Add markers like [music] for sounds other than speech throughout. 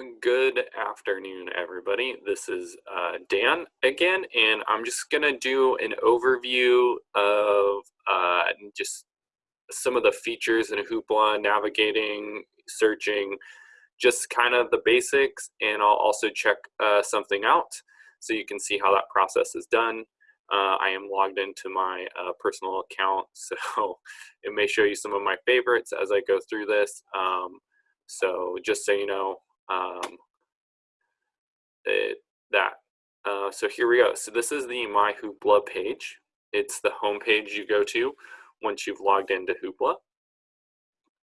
Good afternoon, everybody. This is uh, Dan again, and I'm just going to do an overview of uh, just some of the features in Hoopla, navigating, searching, just kind of the basics, and I'll also check uh, something out so you can see how that process is done. Uh, I am logged into my uh, personal account, [laughs] so it may show you some of my favorites as I go through this. Um, so just so you know, um, it, that. Uh, so here we go. So this is the My Hoopla page. It's the home page you go to once you've logged into Hoopla.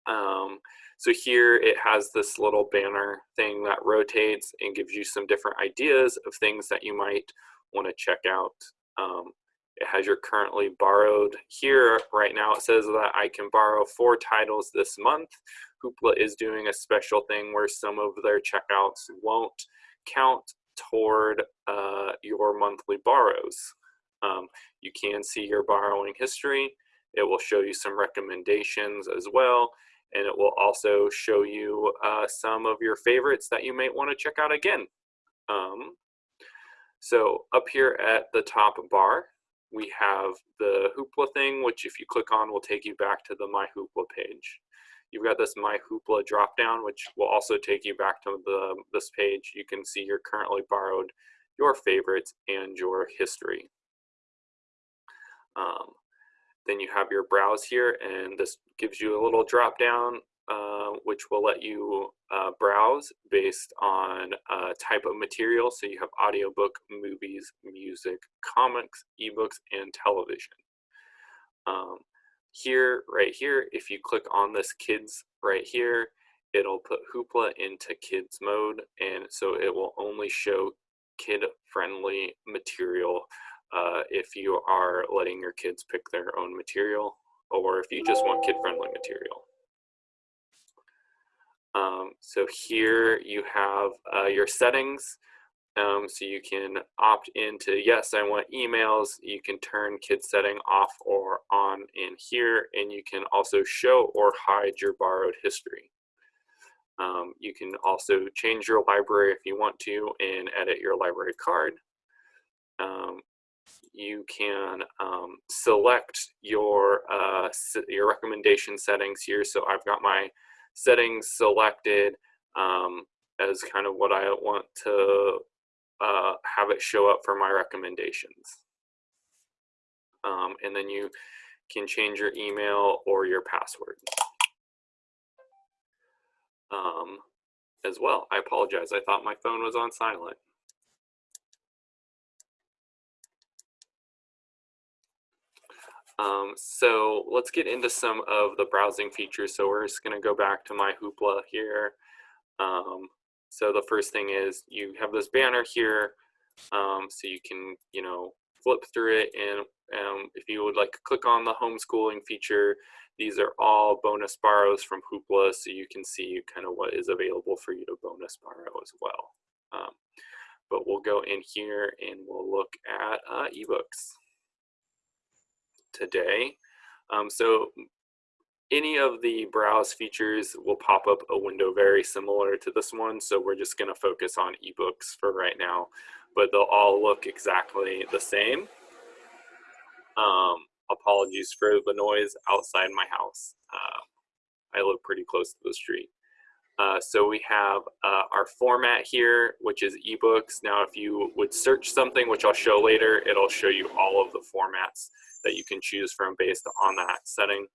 Um, so here it has this little banner thing that rotates and gives you some different ideas of things that you might want to check out. Um, it has your currently borrowed here right now it says that I can borrow four titles this month Hoopla is doing a special thing where some of their checkouts won't count toward uh, your monthly borrows. Um, you can see your borrowing history. It will show you some recommendations as well. And it will also show you uh, some of your favorites that you might want to check out again. Um, so up here at the top bar, we have the Hoopla thing, which if you click on will take you back to the My Hoopla page. You've got this My Hoopla dropdown, which will also take you back to the this page. You can see your currently borrowed, your favorites, and your history. Um, then you have your browse here, and this gives you a little drop down, uh, which will let you uh, browse based on uh, type of material. So you have audiobook, movies, music, comics, ebooks, and television. Um, here, right here, if you click on this kids right here, it'll put Hoopla into kids mode. And so it will only show kid friendly material uh, if you are letting your kids pick their own material or if you just want kid friendly material. Um, so here you have uh, your settings. Um, so you can opt into, yes, I want emails. You can turn kid setting off or on in here, and you can also show or hide your borrowed history. Um, you can also change your library if you want to and edit your library card. Um, you can um, select your, uh, your recommendation settings here. So I've got my settings selected um, as kind of what I want to uh, have it show up for my recommendations. Um, and then you can change your email or your password um, as well. I apologize. I thought my phone was on silent. Um, so let's get into some of the browsing features. So we're just going to go back to my Hoopla here. Um, so the first thing is you have this banner here, um, so you can, you know, flip through it and um, if you would like to click on the homeschooling feature, these are all bonus borrows from Hoopla, so you can see kind of what is available for you to bonus borrow as well. Um, but we'll go in here and we'll look at uh, ebooks today. Um, so any of the browse features will pop up a window very similar to this one. So we're just going to focus on ebooks for right now, but they'll all look exactly the same. Um, apologies for the noise outside my house. Uh, I live pretty close to the street. Uh, so we have uh, our format here, which is ebooks. Now, if you would search something, which I'll show later, it'll show you all of the formats that you can choose from based on that setting.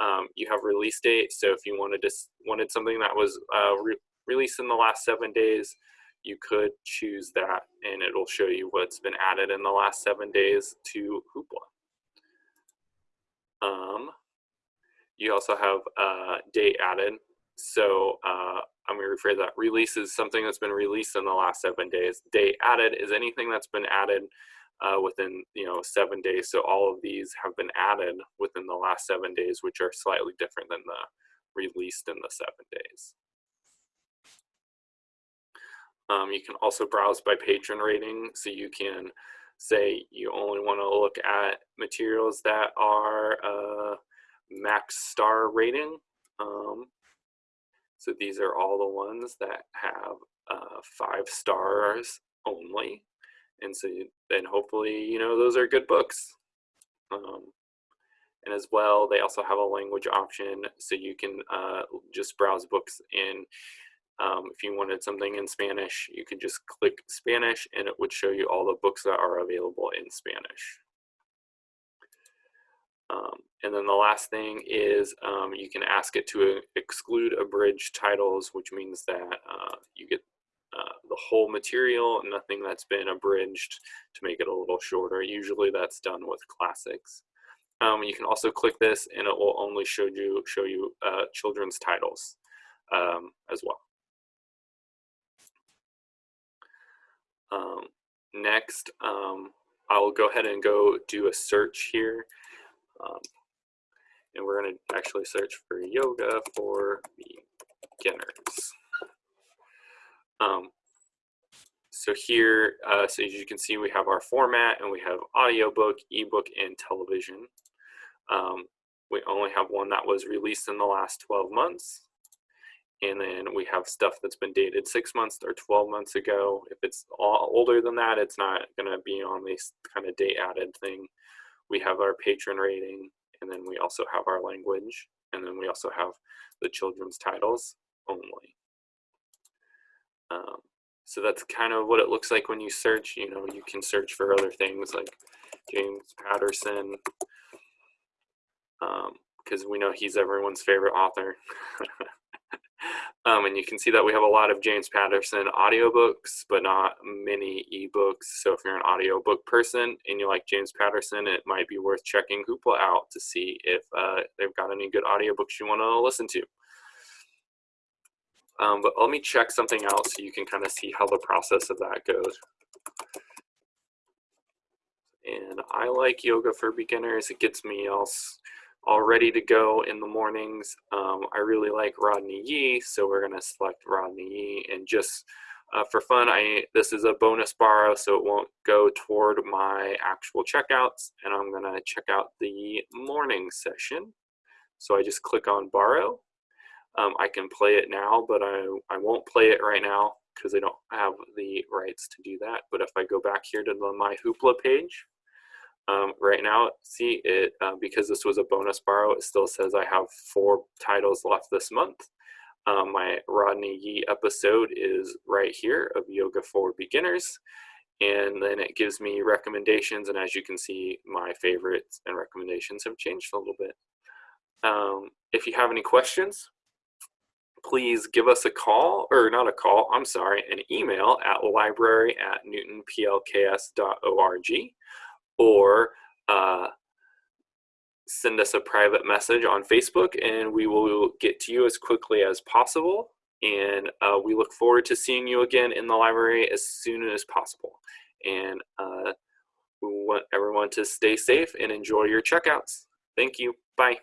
Um, you have release date. So if you wanted to wanted something that was uh, re released in the last seven days, you could choose that and it'll show you what's been added in the last seven days to Hoopla. Um, you also have uh, date added. So uh, I'm going to rephrase that. Release is something that's been released in the last seven days. Date added is anything that's been added uh, within you know seven days. So all of these have been added within the last seven days, which are slightly different than the released in the seven days. Um, you can also browse by patron rating, so you can say you only want to look at materials that are uh, max star rating. Um, So these are all the ones that have uh, five stars only. And so then hopefully, you know, those are good books. Um, and as well, they also have a language option so you can uh, just browse books in. Um, if you wanted something in Spanish, you could just click Spanish and it would show you all the books that are available in Spanish. Um, and then the last thing is um, you can ask it to exclude abridged titles, which means that uh, you get uh, the whole material, nothing that's been abridged to make it a little shorter. Usually that's done with classics. Um, you can also click this and it will only show you, show you uh, children's titles um, as well. Um, next, um, I'll go ahead and go do a search here. Um, and we're going to actually search for yoga for beginners. Um, so here, uh, so as you can see, we have our format and we have audiobook, ebook, and television. Um, we only have one that was released in the last 12 months. And then we have stuff that's been dated six months or 12 months ago. If it's older than that, it's not going to be on this kind of date added thing. We have our patron rating, and then we also have our language, and then we also have the children's titles only. Um, so that's kind of what it looks like when you search. You know, you can search for other things like James Patterson, because um, we know he's everyone's favorite author. [laughs] Um, and you can see that we have a lot of James Patterson audiobooks, but not many ebooks. So if you're an audiobook person and you like James Patterson, it might be worth checking Hoopla out to see if uh, they've got any good audiobooks you want to listen to. Um, but let me check something out so you can kind of see how the process of that goes. And I like yoga for beginners. It gets me else all ready to go in the mornings. Um, I really like Rodney Yee, so we're gonna select Rodney Yee and just uh, for fun, I this is a bonus borrow, so it won't go toward my actual checkouts, and I'm gonna check out the morning session. So I just click on borrow. Um, I can play it now, but I, I won't play it right now because I don't have the rights to do that. But if I go back here to the My Hoopla page, um, right now, see it, uh, because this was a bonus borrow, it still says I have four titles left this month. Um, my Rodney Yee episode is right here of Yoga for Beginners. And then it gives me recommendations. And as you can see, my favorites and recommendations have changed a little bit. Um, if you have any questions, please give us a call, or not a call, I'm sorry, an email at library at newtonplks.org or uh, send us a private message on Facebook and we will get to you as quickly as possible. And uh, we look forward to seeing you again in the library as soon as possible. And uh, we want everyone to stay safe and enjoy your checkouts. Thank you. Bye.